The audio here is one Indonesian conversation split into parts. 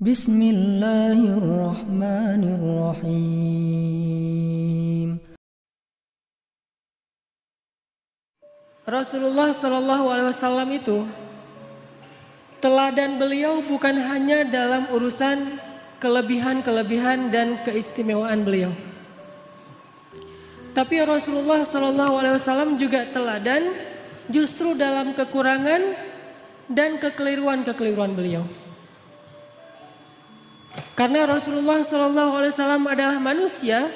بسم الله الرحمن الرحيم Rasulullah Shallallahu Alaihi Wasallam itu teladan beliau bukan hanya dalam urusan kelebihan-kelebihan dan keistimewaan beliau. Tapi Rasulullah Shallallahu Alaihi Wasallam juga teladan justru dalam kekurangan dan kekeliruan-kekeliruan beliau. Karena Rasulullah Wasallam adalah manusia,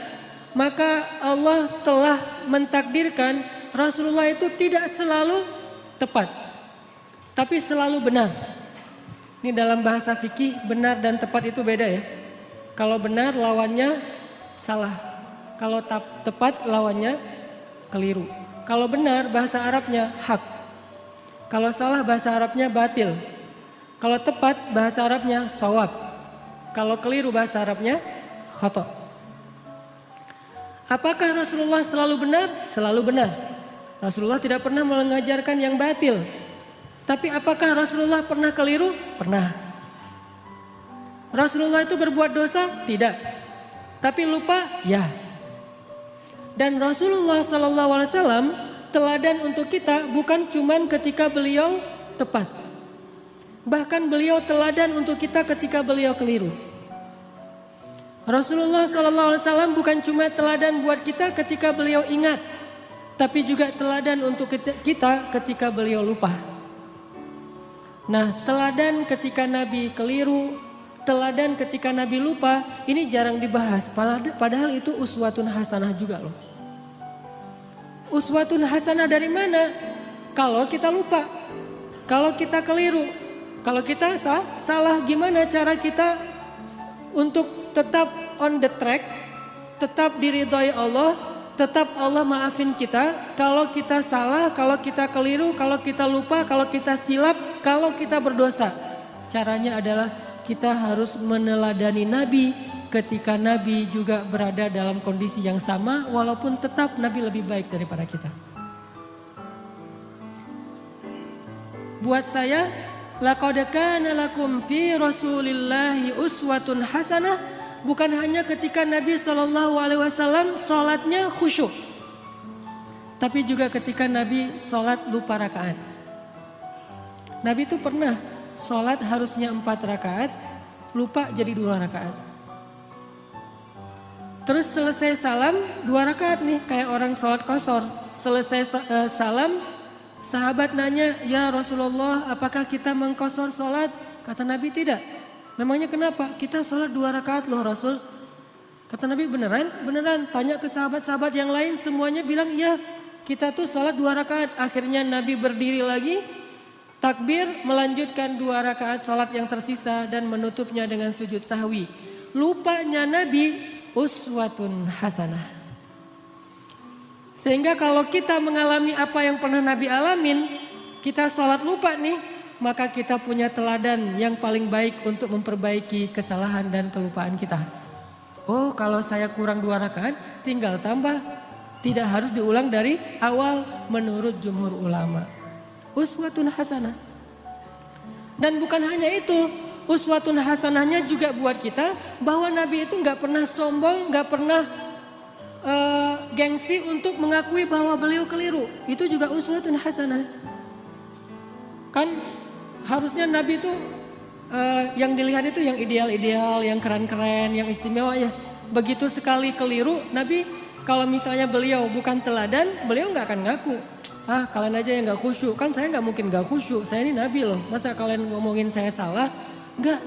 maka Allah telah mentakdirkan Rasulullah itu tidak selalu tepat, tapi selalu benar. Ini dalam bahasa fikih benar dan tepat itu beda ya. Kalau benar lawannya salah, kalau tepat lawannya keliru. Kalau benar bahasa Arabnya hak, kalau salah bahasa Arabnya batil, kalau tepat bahasa Arabnya sawab. Kalau keliru bahasa Arabnya khoto. Apakah Rasulullah selalu benar? Selalu benar. Rasulullah tidak pernah mengajarkan yang batil. Tapi apakah Rasulullah pernah keliru? Pernah. Rasulullah itu berbuat dosa? Tidak. Tapi lupa? Ya. Dan Rasulullah SAW teladan untuk kita bukan cuman ketika beliau tepat Bahkan beliau teladan untuk kita ketika beliau keliru. Rasulullah SAW bukan cuma teladan buat kita ketika beliau ingat, tapi juga teladan untuk kita ketika beliau lupa. Nah, teladan ketika Nabi keliru, teladan ketika Nabi lupa, ini jarang dibahas. Padahal itu uswatun hasanah juga loh. Uswatun hasanah dari mana? Kalau kita lupa, kalau kita keliru, kalau kita sah, salah gimana cara kita untuk tetap on the track, tetap diridhoi Allah, tetap Allah maafin kita. Kalau kita salah, kalau kita keliru, kalau kita lupa, kalau kita silap, kalau kita berdosa. Caranya adalah kita harus meneladani Nabi ketika Nabi juga berada dalam kondisi yang sama walaupun tetap Nabi lebih baik daripada kita. Buat saya Laqad kana lakum fi Rasulillahi uswatun hasanah bukan hanya ketika Nabi Shallallahu alaihi wasallam salatnya khusyuk. Tapi juga ketika Nabi sholat lupa rakaat. Nabi itu pernah sholat harusnya empat rakaat, lupa jadi dua rakaat. Terus selesai salam dua rakaat nih kayak orang sholat kosor. Selesai uh, salam Sahabat nanya, ya Rasulullah apakah kita mengkosor sholat? Kata Nabi tidak. Memangnya kenapa? Kita sholat dua rakaat loh Rasul. Kata Nabi beneran? Beneran. Tanya ke sahabat-sahabat yang lain semuanya bilang iya. Kita tuh sholat dua rakaat. Akhirnya Nabi berdiri lagi. Takbir melanjutkan dua rakaat sholat yang tersisa dan menutupnya dengan sujud sahwi. Lupanya Nabi uswatun hasanah. Sehingga kalau kita mengalami apa yang pernah Nabi alamin, kita sholat lupa nih, maka kita punya teladan yang paling baik untuk memperbaiki kesalahan dan kelupaan kita. Oh kalau saya kurang dua rakaat, tinggal tambah. Tidak harus diulang dari awal menurut jumhur ulama. Uswatun hasanah. Dan bukan hanya itu, uswatun hasanahnya juga buat kita bahwa Nabi itu nggak pernah sombong, nggak pernah uh, gengsi untuk mengakui bahwa beliau keliru. Itu juga uswatun hasanah. Kan harusnya Nabi itu uh, yang dilihat itu yang ideal-ideal, yang keren-keren, yang istimewa ya. Begitu sekali keliru, Nabi kalau misalnya beliau bukan teladan, beliau nggak akan ngaku. Ah kalian aja yang nggak khusyuk, kan saya nggak mungkin nggak khusyuk. Saya ini Nabi loh, masa kalian ngomongin saya salah? Nggak.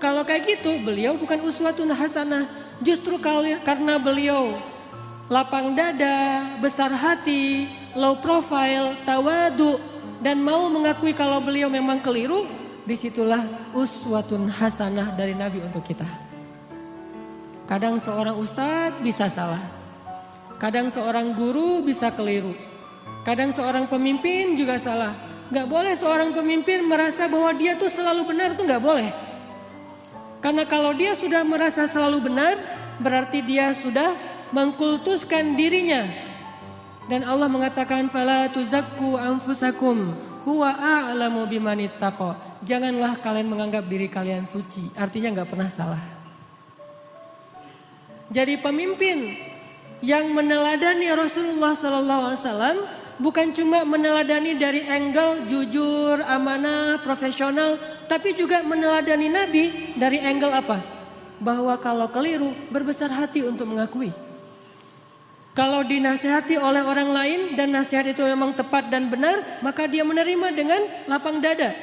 Kalau kayak gitu, beliau bukan uswatun hasanah. Justru karena beliau lapang dada, besar hati, low profile, tawadu, dan mau mengakui kalau beliau memang keliru, di situlah uswatun hasanah dari Nabi untuk kita. Kadang seorang ustadz bisa salah, kadang seorang guru bisa keliru, kadang seorang pemimpin juga salah. Gak boleh seorang pemimpin merasa bahwa dia tuh selalu benar tuh gak boleh. Karena kalau dia sudah merasa selalu benar, berarti dia sudah mengkultuskan dirinya. Dan Allah mengatakan fala tuzakku anfusakum huwa a'lamu bimanittaqo. Janganlah kalian menganggap diri kalian suci. Artinya nggak pernah salah. Jadi pemimpin yang meneladani Rasulullah SAW bukan cuma meneladani dari angle jujur, amanah, profesional, tapi juga meneladani Nabi dari angle apa? Bahwa kalau keliru berbesar hati untuk mengakui. Kalau dinasehati oleh orang lain dan nasihat itu memang tepat dan benar, maka dia menerima dengan lapang dada.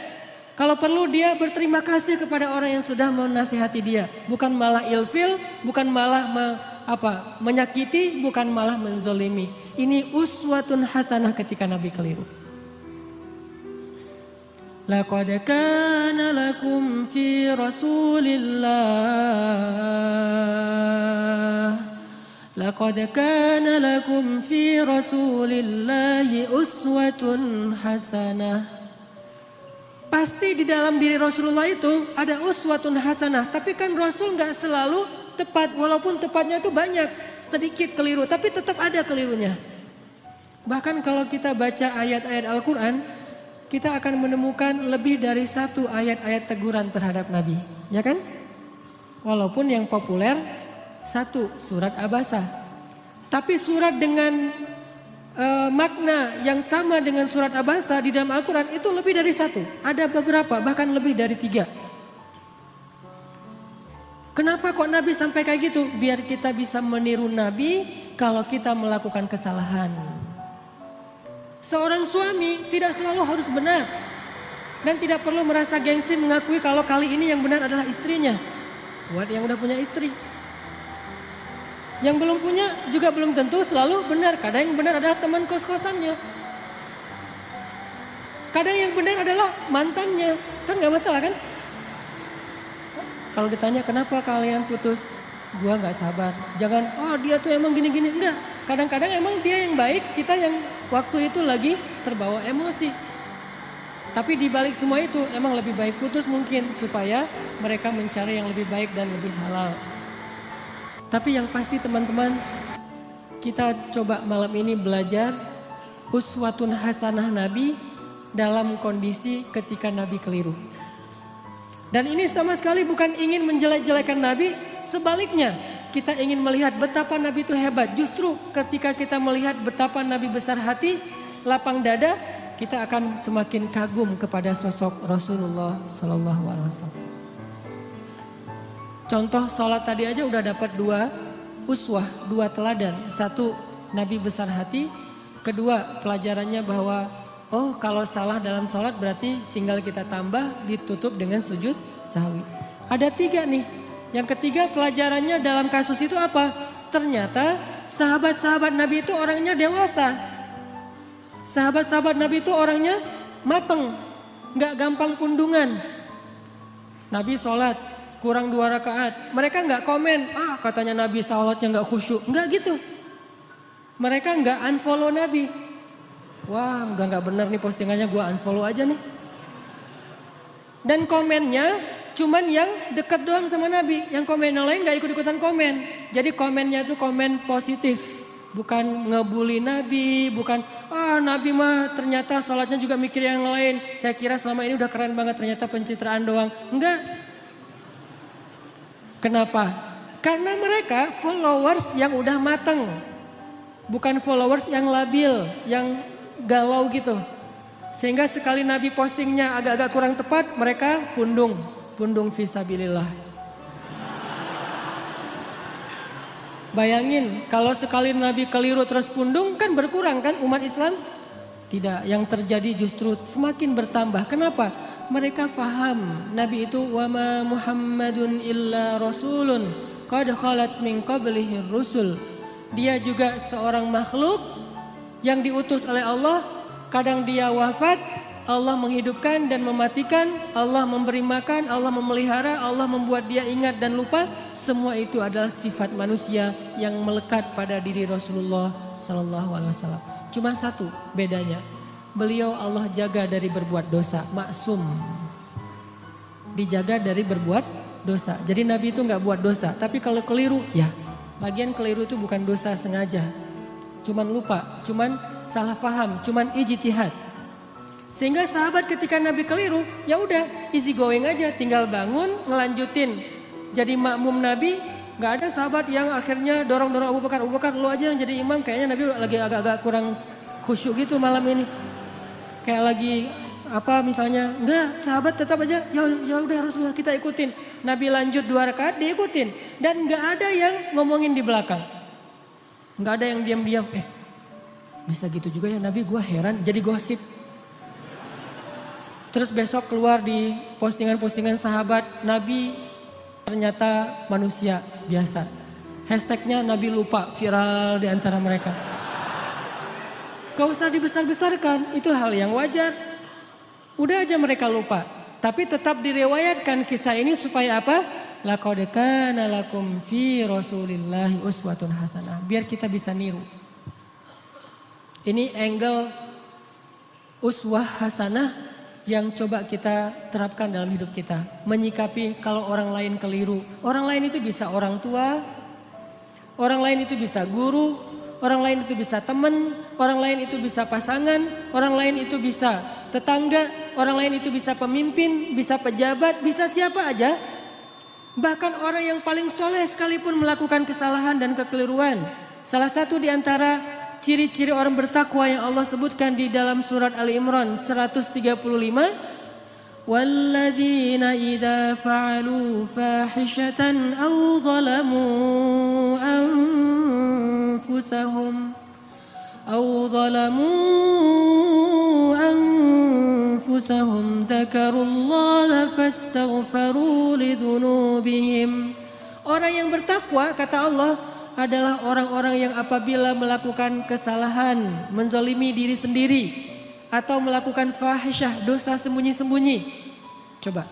Kalau perlu dia berterima kasih kepada orang yang sudah menasihati dia, bukan malah ilfil, bukan malah me, apa menyakiti, bukan malah menzolimi. Ini uswatun hasanah ketika Nabi keliru. Laqad kana lakum fi Rasulillah لقد كان لكم في رسول الله أسوة حسنة Pasti di dalam diri Rasulullah itu ada uswatun hasanah. Tapi kan Rasul nggak selalu tepat. Walaupun tepatnya itu banyak. Sedikit keliru. Tapi tetap ada kelirunya. Bahkan kalau kita baca ayat-ayat Al-Quran. Kita akan menemukan lebih dari satu ayat-ayat teguran terhadap Nabi. Ya kan? Walaupun yang populer satu, surat Abasa. Tapi surat dengan uh, makna yang sama dengan surat Abasa di dalam Al-Quran itu lebih dari satu. Ada beberapa, bahkan lebih dari tiga. Kenapa kok Nabi sampai kayak gitu? Biar kita bisa meniru Nabi kalau kita melakukan kesalahan. Seorang suami tidak selalu harus benar. Dan tidak perlu merasa gengsi mengakui kalau kali ini yang benar adalah istrinya. Buat yang udah punya istri. Yang belum punya juga belum tentu selalu benar. Kadang yang benar adalah teman kos-kosannya. Kadang yang benar adalah mantannya. Kan gak masalah kan? Kalau ditanya kenapa kalian putus? Gua gak sabar. Jangan, oh dia tuh emang gini-gini. Enggak. Kadang-kadang emang dia yang baik, kita yang waktu itu lagi terbawa emosi. Tapi di balik semua itu emang lebih baik putus mungkin supaya mereka mencari yang lebih baik dan lebih halal. Tapi yang pasti teman-teman, kita coba malam ini belajar uswatun hasanah Nabi dalam kondisi ketika Nabi keliru. Dan ini sama sekali bukan ingin menjelek-jelekan Nabi, sebaliknya kita ingin melihat betapa Nabi itu hebat. Justru ketika kita melihat betapa Nabi besar hati, lapang dada, kita akan semakin kagum kepada sosok Rasulullah Sallallahu Alaihi Wasallam. Contoh sholat tadi aja udah dapat dua uswah, dua teladan. Satu Nabi besar hati, kedua pelajarannya bahwa oh kalau salah dalam sholat berarti tinggal kita tambah ditutup dengan sujud sahwi. Ada tiga nih. Yang ketiga pelajarannya dalam kasus itu apa? Ternyata sahabat-sahabat Nabi itu orangnya dewasa. Sahabat-sahabat Nabi itu orangnya mateng, nggak gampang pundungan. Nabi sholat, kurang dua rakaat. Mereka nggak komen, ah katanya Nabi salatnya nggak khusyuk. Nggak gitu. Mereka nggak unfollow Nabi. Wah udah nggak benar nih postingannya gue unfollow aja nih. Dan komennya cuman yang dekat doang sama Nabi. Yang komen yang lain nggak ikut-ikutan komen. Jadi komennya tuh komen positif. Bukan ngebully Nabi, bukan ah Nabi mah ternyata sholatnya juga mikir yang lain. Saya kira selama ini udah keren banget ternyata pencitraan doang. Enggak, Kenapa? Karena mereka followers yang udah matang. Bukan followers yang labil, yang galau gitu. Sehingga sekali Nabi postingnya agak-agak kurang tepat, mereka pundung. Pundung visabilillah. Bayangin kalau sekali Nabi keliru terus pundung kan berkurang kan umat Islam? Tidak, yang terjadi justru semakin bertambah. Kenapa? Mereka faham Nabi itu wama Muhammadun illa rasulun qad khalat min qablihi rusul. Dia juga seorang makhluk yang diutus oleh Allah, kadang dia wafat, Allah menghidupkan dan mematikan, Allah memberi makan, Allah memelihara, Allah membuat dia ingat dan lupa. Semua itu adalah sifat manusia yang melekat pada diri Rasulullah sallallahu alaihi wasallam. Cuma satu bedanya, beliau Allah jaga dari berbuat dosa, maksum. Dijaga dari berbuat dosa. Jadi Nabi itu nggak buat dosa, tapi kalau keliru ya. Bagian keliru itu bukan dosa sengaja. Cuman lupa, cuman salah faham, cuman ijtihad. Sehingga sahabat ketika Nabi keliru, ya udah easy going aja, tinggal bangun, ngelanjutin. Jadi makmum Nabi, nggak ada sahabat yang akhirnya dorong-dorong Abu Bakar, Abu Bakar lu aja yang jadi imam, kayaknya Nabi lagi agak-agak kurang khusyuk gitu malam ini. Kayak lagi apa misalnya, enggak sahabat tetap aja, ya ya udah Rasulullah kita ikutin. Nabi lanjut dua rakaat diikutin dan nggak ada yang ngomongin di belakang. Nggak ada yang diam-diam, eh bisa gitu juga ya Nabi gue heran jadi gosip Terus besok keluar di postingan-postingan sahabat, Nabi ternyata manusia biasa. Hashtagnya Nabi lupa viral di antara mereka. Gak usah dibesar-besarkan, itu hal yang wajar. Udah aja mereka lupa. Tapi tetap direwayatkan kisah ini supaya apa? Laqad lakum fi Rasulillahi uswatun hasanah. Biar kita bisa niru. Ini angle uswah hasanah yang coba kita terapkan dalam hidup kita. Menyikapi kalau orang lain keliru. Orang lain itu bisa orang tua, orang lain itu bisa guru, orang lain itu bisa teman, orang lain itu bisa pasangan, orang lain itu bisa tetangga, orang lain itu bisa pemimpin, bisa pejabat, bisa siapa aja. Bahkan orang yang paling soleh sekalipun melakukan kesalahan dan kekeliruan. Salah satu di antara ciri-ciri orang bertakwa yang Allah sebutkan di dalam surat Ali Imran 135 والذين إذا فعلوا فاحشة أو ظلموا أنفسهم أو ظلموا أنفسهم ذكروا الله فاستغفروا لذنوبهم Orang yang bertakwa kata Allah adalah orang-orang yang apabila melakukan kesalahan, menzolimi diri sendiri, atau melakukan fahisyah, dosa sembunyi-sembunyi. Coba.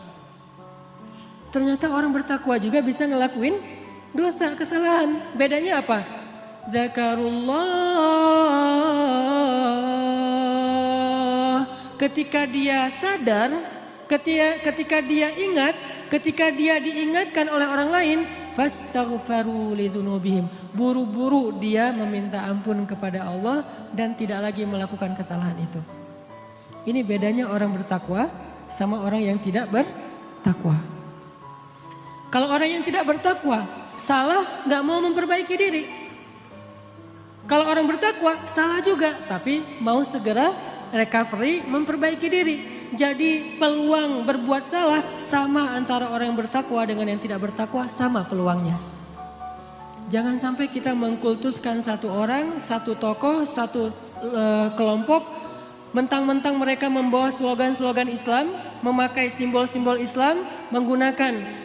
Ternyata orang bertakwa juga bisa ngelakuin dosa, kesalahan. Bedanya apa? Zakarullah. Ketika dia sadar, ketika, ketika dia ingat, ketika dia diingatkan oleh orang lain, fastaghfaru lidzunubihim. Buru-buru dia meminta ampun kepada Allah dan tidak lagi melakukan kesalahan itu. Ini bedanya orang bertakwa sama orang yang tidak bertakwa. Kalau orang yang tidak bertakwa salah nggak mau memperbaiki diri. Kalau orang bertakwa salah juga tapi mau segera recovery memperbaiki diri. Jadi peluang berbuat salah sama antara orang yang bertakwa dengan yang tidak bertakwa sama peluangnya. Jangan sampai kita mengkultuskan satu orang, satu tokoh, satu uh, kelompok mentang-mentang mereka membawa slogan-slogan Islam, memakai simbol-simbol Islam, menggunakan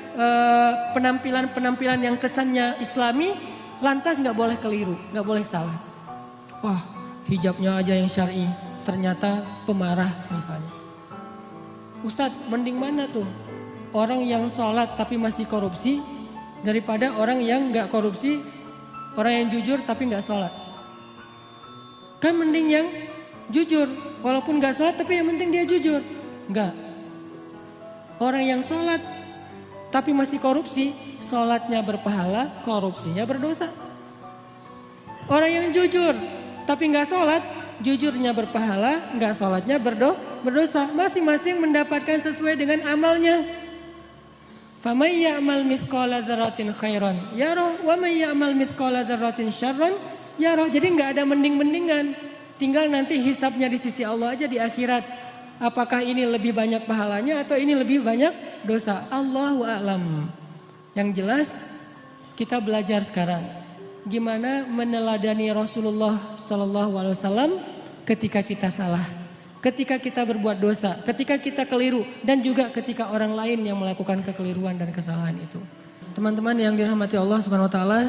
penampilan-penampilan uh, yang kesannya Islami, lantas nggak boleh keliru, nggak boleh salah. Wah, hijabnya aja yang syar'i, ternyata pemarah misalnya. Ustadz mending mana tuh? Orang yang sholat tapi masih korupsi daripada orang yang nggak korupsi, orang yang jujur tapi nggak sholat. Kan mending yang jujur, walaupun nggak sholat tapi yang penting dia jujur. Nggak. Orang yang sholat tapi masih korupsi, sholatnya berpahala, korupsinya berdosa. Orang yang jujur tapi nggak sholat, jujurnya berpahala, nggak sholatnya berdo, berdosa. Masing-masing mendapatkan sesuai dengan amalnya. Famay ya'mal mithqala dzarratin khairan yarah wa may ya'mal mithqala dzarratin syarran yarah. Jadi nggak ada mending-mendingan. Tinggal nanti hisapnya di sisi Allah aja di akhirat. Apakah ini lebih banyak pahalanya atau ini lebih banyak dosa? Allahu a'lam. Yang jelas kita belajar sekarang gimana meneladani Rasulullah Shallallahu Alaihi Wasallam ketika kita salah, ketika kita berbuat dosa, ketika kita keliru, dan juga ketika orang lain yang melakukan kekeliruan dan kesalahan itu. Teman-teman yang dirahmati Allah Subhanahu Wa Taala,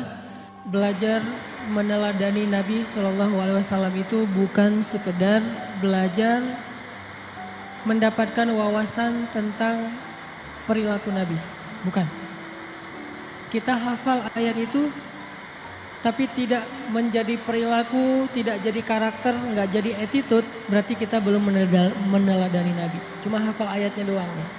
belajar meneladani Nabi Shallallahu Alaihi Wasallam itu bukan sekedar belajar mendapatkan wawasan tentang perilaku Nabi, bukan. Kita hafal ayat itu tapi tidak menjadi perilaku, tidak jadi karakter, nggak jadi attitude, berarti kita belum meneladani Nabi. Cuma hafal ayatnya doang nih.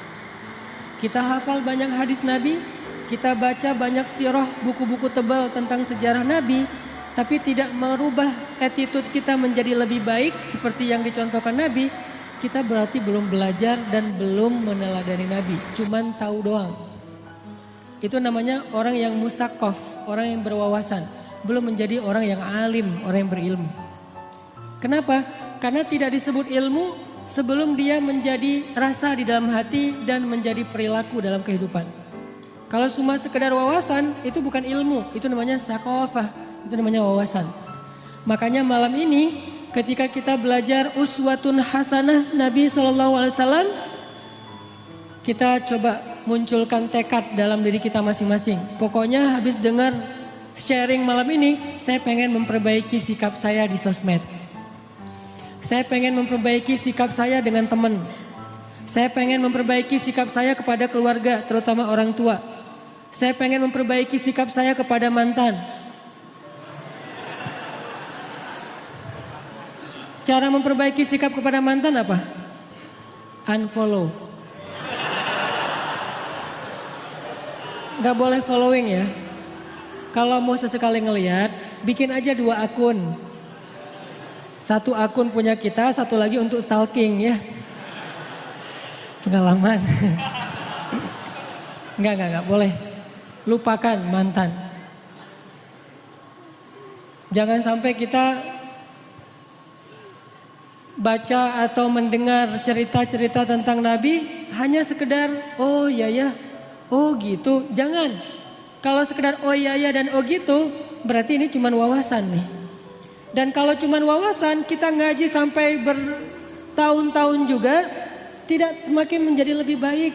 Kita hafal banyak hadis Nabi, kita baca banyak sirah, buku-buku tebal tentang sejarah Nabi, tapi tidak merubah attitude kita menjadi lebih baik seperti yang dicontohkan Nabi, kita berarti belum belajar dan belum meneladani Nabi. Cuman tahu doang. Itu namanya orang yang musakof, orang yang berwawasan. Belum menjadi orang yang alim, orang yang berilmu. Kenapa? Karena tidak disebut ilmu sebelum dia menjadi rasa di dalam hati dan menjadi perilaku dalam kehidupan. Kalau cuma sekedar wawasan itu bukan ilmu, itu namanya sakofah, itu namanya wawasan. Makanya malam ini ketika kita belajar uswatun hasanah Nabi SAW, kita coba munculkan tekad dalam diri kita masing-masing. Pokoknya habis dengar sharing malam ini, saya pengen memperbaiki sikap saya di sosmed. Saya pengen memperbaiki sikap saya dengan teman. Saya pengen memperbaiki sikap saya kepada keluarga, terutama orang tua. Saya pengen memperbaiki sikap saya kepada mantan. Cara memperbaiki sikap kepada mantan apa? Unfollow. Gak boleh following ya. Kalau mau sesekali ngeliat, bikin aja dua akun. Satu akun punya kita, satu lagi untuk stalking ya. Pengalaman. Enggak, enggak, enggak boleh. Lupakan mantan. Jangan sampai kita baca atau mendengar cerita-cerita tentang Nabi hanya sekedar oh ya ya, oh gitu. Jangan. Kalau sekedar oh ya ya dan oh gitu berarti ini cuma wawasan nih. Dan kalau cuma wawasan kita ngaji sampai bertahun-tahun juga tidak semakin menjadi lebih baik.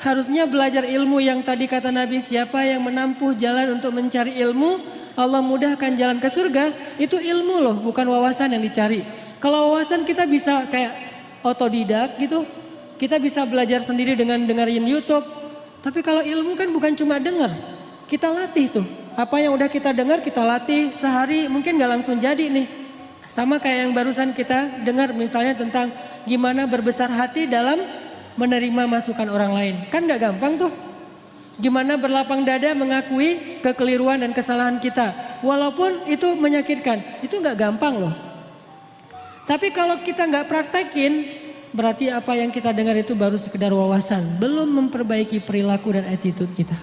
Harusnya belajar ilmu yang tadi kata Nabi siapa yang menampuh jalan untuk mencari ilmu Allah mudahkan jalan ke surga itu ilmu loh bukan wawasan yang dicari. Kalau wawasan kita bisa kayak otodidak gitu. Kita bisa belajar sendiri dengan dengerin YouTube. Tapi kalau ilmu kan bukan cuma dengar. Kita latih tuh. Apa yang udah kita dengar kita latih sehari mungkin gak langsung jadi nih. Sama kayak yang barusan kita dengar misalnya tentang gimana berbesar hati dalam menerima masukan orang lain. Kan gak gampang tuh. Gimana berlapang dada mengakui kekeliruan dan kesalahan kita. Walaupun itu menyakitkan. Itu gak gampang loh. Tapi kalau kita gak praktekin, berarti apa yang kita dengar itu baru sekedar wawasan. Belum memperbaiki perilaku dan attitude kita.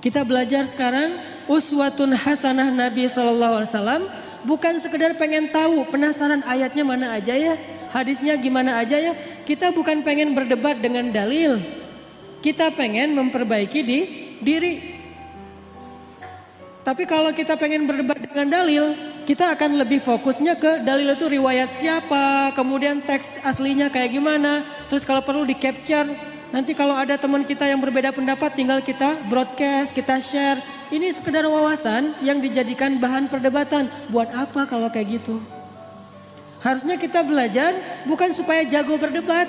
Kita belajar sekarang uswatun hasanah Nabi SAW bukan sekedar pengen tahu penasaran ayatnya mana aja ya, hadisnya gimana aja ya. Kita bukan pengen berdebat dengan dalil. Kita pengen memperbaiki di diri. Tapi kalau kita pengen berdebat dengan dalil, kita akan lebih fokusnya ke dalil itu riwayat siapa, kemudian teks aslinya kayak gimana, terus kalau perlu di capture Nanti kalau ada teman kita yang berbeda pendapat tinggal kita broadcast, kita share. Ini sekedar wawasan yang dijadikan bahan perdebatan. Buat apa kalau kayak gitu? Harusnya kita belajar bukan supaya jago berdebat.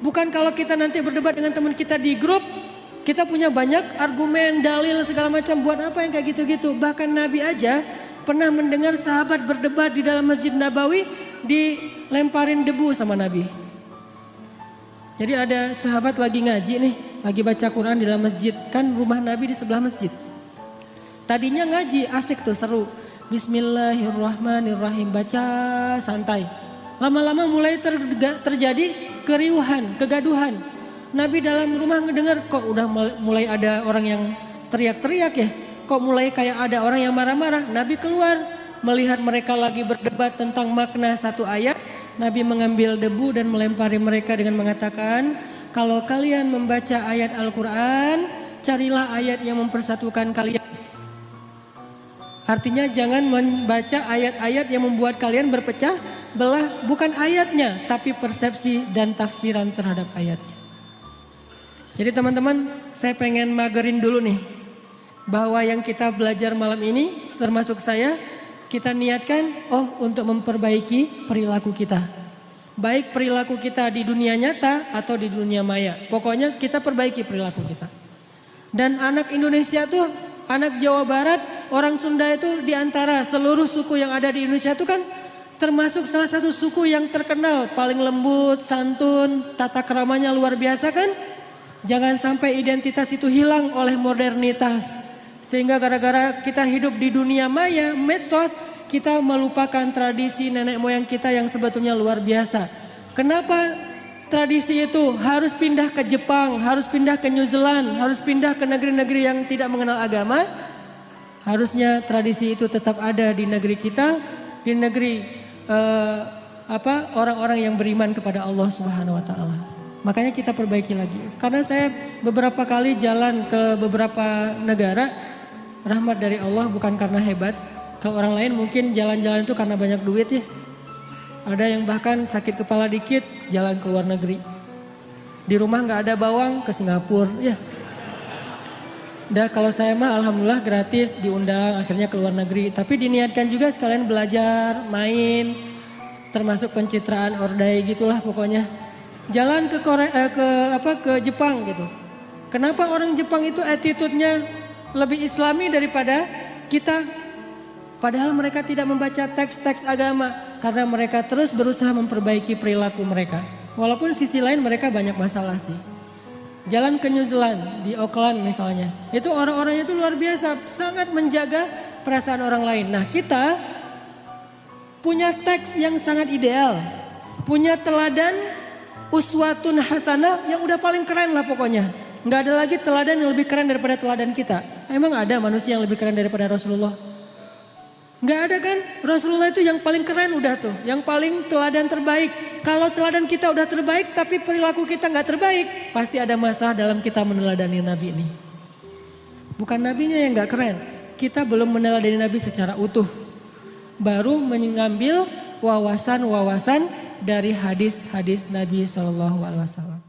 Bukan kalau kita nanti berdebat dengan teman kita di grup, kita punya banyak argumen, dalil segala macam. Buat apa yang kayak gitu-gitu? Bahkan Nabi aja pernah mendengar sahabat berdebat di dalam Masjid Nabawi dilemparin debu sama Nabi. Jadi ada sahabat lagi ngaji nih, lagi baca Quran di dalam masjid. Kan rumah Nabi di sebelah masjid. Tadinya ngaji asik tuh seru. Bismillahirrahmanirrahim baca santai. Lama-lama mulai terjadi keriuhan, kegaduhan. Nabi dalam rumah ngedengar kok udah mulai ada orang yang teriak-teriak ya. Kok mulai kayak ada orang yang marah-marah. Nabi keluar melihat mereka lagi berdebat tentang makna satu ayat Nabi mengambil debu dan melempari mereka dengan mengatakan, kalau kalian membaca ayat Al-Quran, carilah ayat yang mempersatukan kalian. Artinya jangan membaca ayat-ayat yang membuat kalian berpecah belah, bukan ayatnya, tapi persepsi dan tafsiran terhadap ayatnya. Jadi teman-teman, saya pengen magerin dulu nih, bahwa yang kita belajar malam ini, termasuk saya, kita niatkan oh untuk memperbaiki perilaku kita. Baik perilaku kita di dunia nyata atau di dunia maya. Pokoknya kita perbaiki perilaku kita. Dan anak Indonesia tuh, anak Jawa Barat, orang Sunda itu di antara seluruh suku yang ada di Indonesia itu kan termasuk salah satu suku yang terkenal paling lembut, santun, tata keramanya luar biasa kan? Jangan sampai identitas itu hilang oleh modernitas. Sehingga gara-gara kita hidup di dunia maya, medsos, kita melupakan tradisi nenek moyang kita yang sebetulnya luar biasa. Kenapa tradisi itu harus pindah ke Jepang, harus pindah ke New Zealand, harus pindah ke negeri-negeri yang tidak mengenal agama. Harusnya tradisi itu tetap ada di negeri kita, di negeri uh, apa orang-orang yang beriman kepada Allah Subhanahu wa taala. Makanya kita perbaiki lagi. Karena saya beberapa kali jalan ke beberapa negara, rahmat dari Allah bukan karena hebat. Kalau orang lain mungkin jalan-jalan itu karena banyak duit ya. Ada yang bahkan sakit kepala dikit jalan ke luar negeri. Di rumah nggak ada bawang ke Singapura. Ya. Dah kalau saya mah alhamdulillah gratis diundang akhirnya ke luar negeri. Tapi diniatkan juga sekalian belajar, main, termasuk pencitraan ordai gitulah pokoknya. Jalan ke Korea, eh, ke apa ke Jepang gitu. Kenapa orang Jepang itu attitude-nya lebih islami daripada kita? Padahal mereka tidak membaca teks-teks agama karena mereka terus berusaha memperbaiki perilaku mereka. Walaupun sisi lain mereka banyak masalah sih. Jalan ke New Zealand di Auckland misalnya. Itu orang-orangnya itu luar biasa, sangat menjaga perasaan orang lain. Nah, kita punya teks yang sangat ideal. Punya teladan uswatun hasanah yang udah paling keren lah pokoknya. Nggak ada lagi teladan yang lebih keren daripada teladan kita. Emang ada manusia yang lebih keren daripada Rasulullah? Nggak ada kan? Rasulullah itu yang paling keren udah tuh. Yang paling teladan terbaik. Kalau teladan kita udah terbaik tapi perilaku kita nggak terbaik. Pasti ada masalah dalam kita meneladani Nabi ini. Bukan Nabinya yang nggak keren. Kita belum meneladani Nabi secara utuh. Baru mengambil wawasan-wawasan dari hadis-hadis Nabi Shallallahu Alaihi Wasallam.